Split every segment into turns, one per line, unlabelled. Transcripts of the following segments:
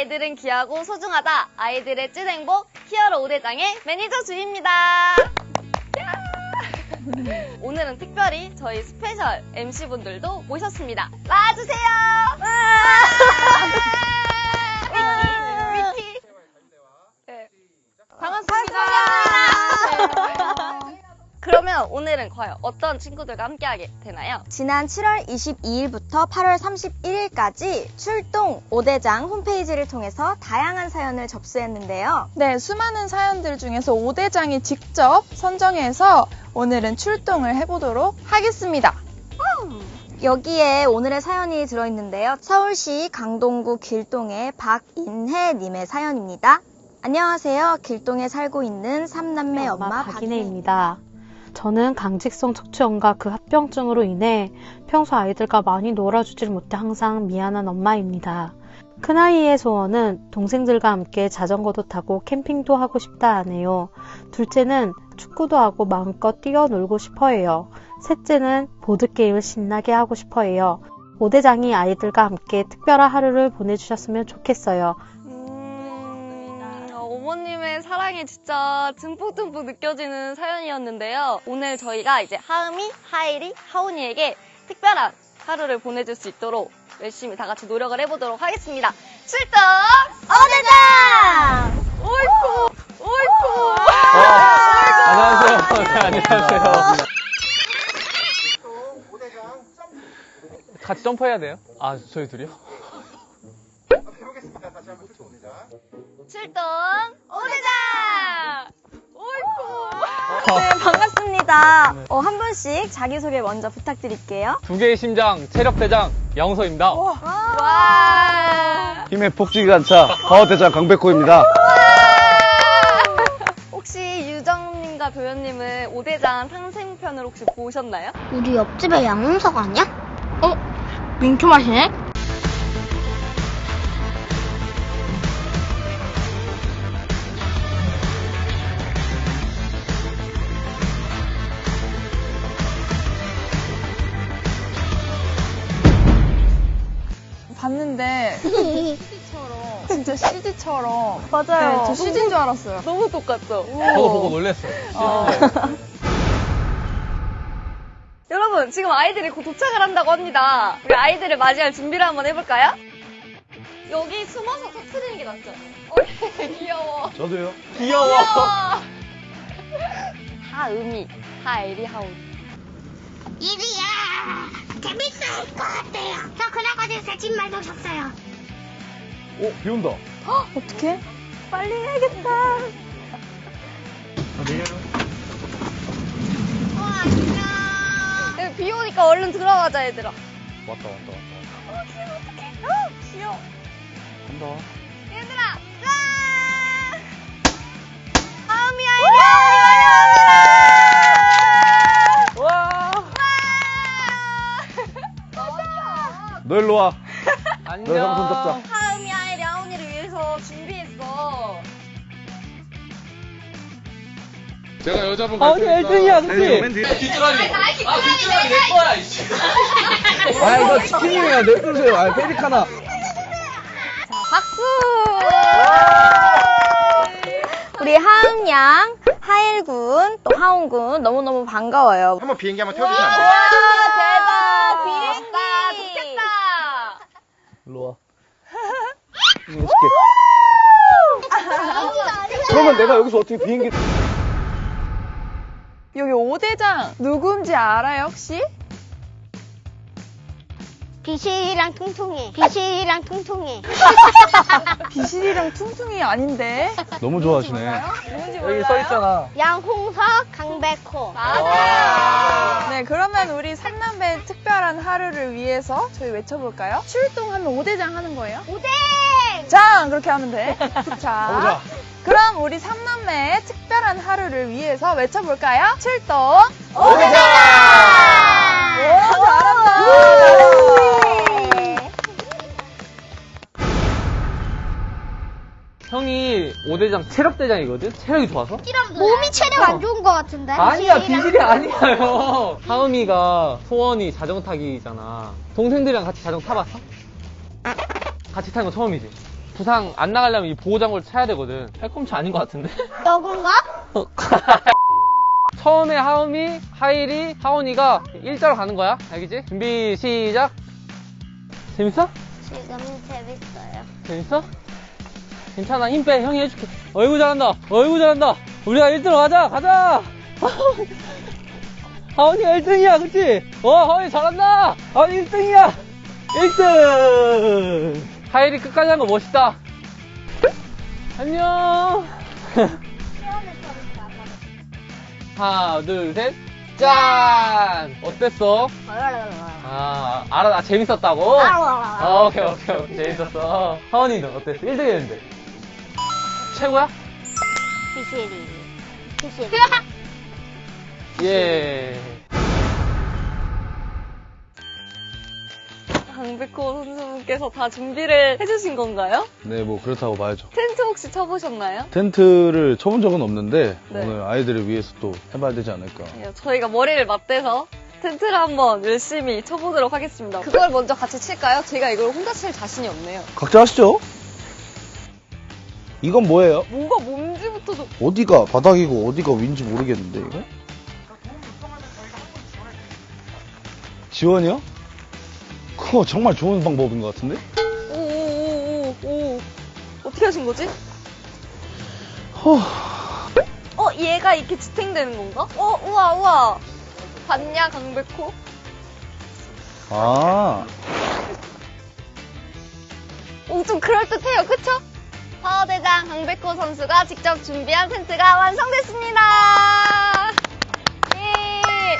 아이들은 귀하고 소중하다. 아이들의 찐 행복 히어로 5대장의 매니저 주입니다. 오늘은 특별히 저희 스페셜 MC분들도 모셨습니다. 나와주세요! 위키, 위키. 네. 반갑습니다. 그러면 오늘은 과연 어떤 친구들과 함께하게 되나요?
지난 7월 22일부터 8월 31일까지 출동 5대장 홈페이지를 통해서 다양한 사연을 접수했는데요.
네, 수많은 사연들 중에서 5대장이 직접 선정해서 오늘은 출동을 해보도록 하겠습니다.
여기에 오늘의 사연이 들어있는데요. 서울시 강동구 길동의 박인혜님의 사연입니다. 안녕하세요. 길동에 살고 있는 삼남매 엄마, 박인혜.
박인혜입니다. 저는 강직성 척추염과 그 합병증으로 인해 평소 아이들과 많이 놀아주질 못해 항상 미안한 엄마입니다. 큰아이의 소원은 동생들과 함께 자전거도 타고 캠핑도 하고 싶다 하네요. 둘째는 축구도 하고 마음껏 뛰어놀고 싶어 해요. 셋째는 보드게임을 신나게 하고 싶어 해요. 오대장이 아이들과 함께 특별한 하루를 보내주셨으면 좋겠어요.
어, 어머님의 사랑이 진짜 듬뿍듬뿍 느껴지는 사연이었는데요. 오늘 저희가 이제 하은이, 하일이, 하온이에게 특별한 하루를 보내줄 수 있도록 열심히 다 같이 노력을 해보도록 하겠습니다. 출동!
어대장!
오이쿠! 오이쿠!
안녕하세요. 네, 안녕하세요. 같이 점프해야 돼요? 아, 저희 둘이요?
출동! 오대장! 오이쿠!
네, 반갑습니다. 어, 한 분씩 자기소개 먼저 부탁드릴게요.
두 개의 심장, 체력대장, 양서입니다.
와!
힘의 폭주기관차 파워대장 강백호입니다.
혹시 유정님과 도현님은 오대장 상생편을 혹시 보셨나요?
우리 옆집에 양홍석 아니야? 어? 민초 맛이네?
봤는데 CD처럼 진짜 CD처럼
맞아요.
네, 저 CD인 줄 알았어요.
너무 똑같죠?
저도 보고 놀랐어요.
여러분, 지금 아이들이 곧 도착을 한다고 합니다. 우리 아이들을 맞이할 준비를 한번 해볼까요? 여기 숨어서 터트리는 게 낫죠? 어, 귀여워.
저도요.
귀여워.
하음이, 하엘이, 하온.
이리야! 재밌을 것 같아요. 저 그날까지 새집 말도 셨어요.
오, 비 온다.
어떻게?
빨리 해야겠다.
우와, 진짜.
네, 비 오니까 얼른 들어가자, 얘들아.
왔다, 왔다, 왔다.
어, 귀여워, 어떡해. 어, 귀여워.
간다.
얘들아, 짠! 하음이, 하엘이, 하
너 일로 와.
안녕.
너 형손 잡자.
하음이, 하엘이, 하온이를 위해서 준비했어.
제가 여자분
어, 1등이야, 그치?
맨 뒤에.
뒷줄아리. 아, 뒷줄아리 내 거야, 이씨.
아, 이거 치킨이에요. 내주세요. 아, 페리카나.
박수!
우리 하은양, 하일 군, 또 하온 군 너무너무 반가워요.
한번 비행기 한번 태워주시면 안 돼요?
와, 대박! 비행기! 좋겠다!
일로 와. 해줄게. 그러면 내가 여기서 어떻게 비행기.
여기 5대장 누군지 알아요, 혹시?
비실이랑 통통해. 비실이랑 통통해.
비실이랑 퉁퉁이 아닌데?
너무 좋아하시네. 여기 써 있잖아.
양홍석, 강백호.
맞아요!
네, 그러면 우리 삼남매의 특별한 하루를 위해서 저희 외쳐볼까요? 출동하면 5대장 하는 거예요?
오뎅!
장! 그렇게 하면 돼.
자.
그럼 우리 삼남매의 특별한 하루를 위해서 외쳐볼까요? 출동!
오대장!
오, 잘한다!
형이 5대장 체력 대장이거든? 체력이 좋아서?
몸이 체력 안 좋은 것 같은데?
아니야, 비실이 아니야요. 하음이가 소원이 자전거 타기잖아. 동생들이랑 같이 자전거 타봤어? 같이 타는 거 처음이지? 부상 안 나가려면 이 보호장구를 차야 되거든. 팔꿈치 아닌 것 같은데?
너군가?
처음에 하음이, 하일이, 하온이가 일자로 가는 거야. 알겠지? 준비, 시작. 재밌어?
지금 재밌어요.
재밌어? 괜찮아, 힘 빼. 형이 해줄게. 어이구, 잘한다. 어이구, 잘한다. 우리가 1등으로 가자, 가자! 하온이가 1등이야, 그치? 어, 하온이 잘한다! 하온이 1등이야! 1등! 하일이 끝까지 한 거 멋있다. 안녕! 하나, 둘, 셋. 짠! 어땠어? 아, 알아, 아, 재밌었다고? 아, 오케이, 오케이, 오케이. 재밌었어. 하원이는 어땠어? 1등 했는데. 최고야?
피시리. 피시리.
예.
강백호 선수분께서 다 준비를 해주신 건가요?
네, 뭐 그렇다고 봐야죠.
텐트 혹시 쳐보셨나요?
텐트를 쳐본 적은 없는데
네.
오늘 아이들을 위해서 또 해봐야 되지 않을까.
예, 저희가 머리를 맞대서 텐트를 한번 열심히 쳐보도록 하겠습니다. 그걸 먼저 같이 칠까요? 제가 이걸 혼자 칠 자신이 없네요.
각자 하시죠. 이건 뭐예요?
뭐가 뭔지부터도
어디가 바닥이고 어디가 위인지 모르겠는데 이거? 지원이요? 그거 정말 좋은 방법인 것 같은데?
오오오오 어떻게 하신 거지?
허...
어 얘가 이렇게 지탱되는 건가? 어 우와 우와 봤냐 강백호?
아,
오, 좀 그럴듯해요, 그쵸? 파워대장 강백호 선수가 직접 준비한 텐트가 완성됐습니다! 예!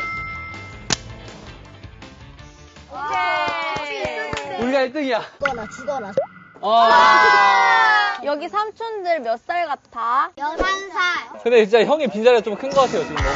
오케이!
우리가 1등이야.
죽어라, 죽어라.
아.
여기 삼촌들 몇 살 같아?
11살.
근데 진짜 형의 빈자리가 좀 큰 것 같아요, 지금 너무.